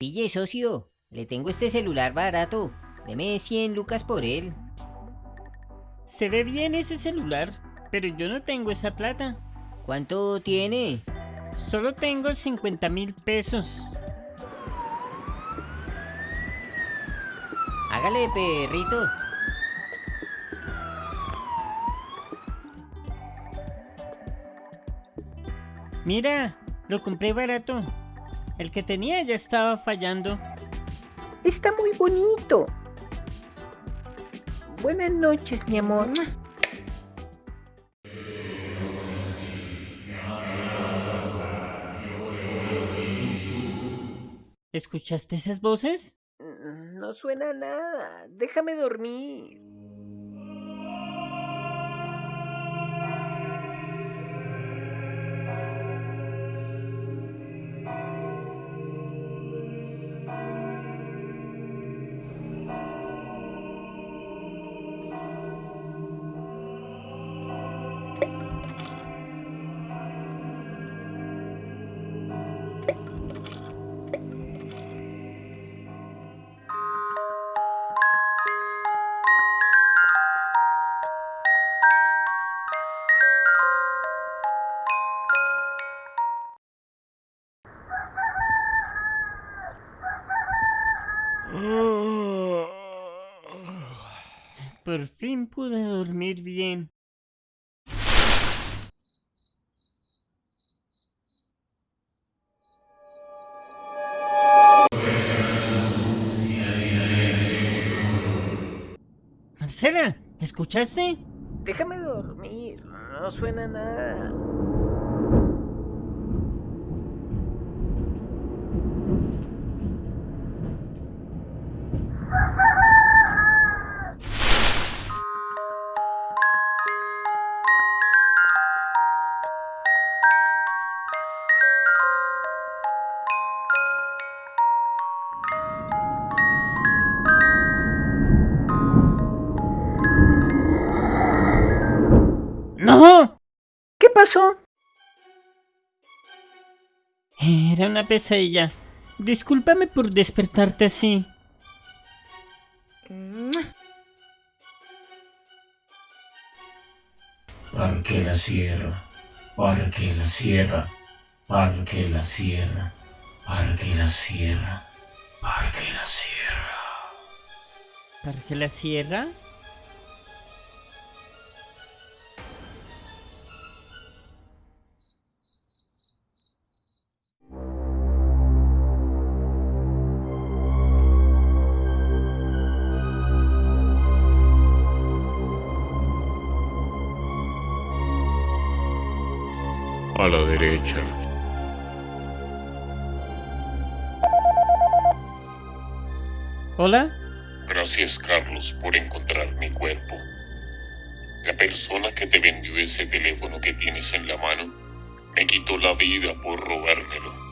Pille, socio. Le tengo este celular barato. Deme 100 lucas por él. Se ve bien ese celular, pero yo no tengo esa plata. ¿Cuánto tiene? Solo tengo 50 mil pesos. Hágale, perrito. Mira, lo compré barato. El que tenía ya estaba fallando. Está muy bonito. Buenas noches, mi amor. ¿Escuchaste esas voces? No suena nada. Déjame dormir. Por fin pude dormir bien. Marcela, ¿escuchaste? Déjame dormir. No suena nada. Era una pesadilla. Discúlpame por despertarte así. Parque la sierra, parque la sierra, parque la sierra, parque la sierra, parque la sierra. ¿Parque la sierra? A la derecha. ¿Hola? Gracias Carlos por encontrar mi cuerpo. La persona que te vendió ese teléfono que tienes en la mano me quitó la vida por robármelo.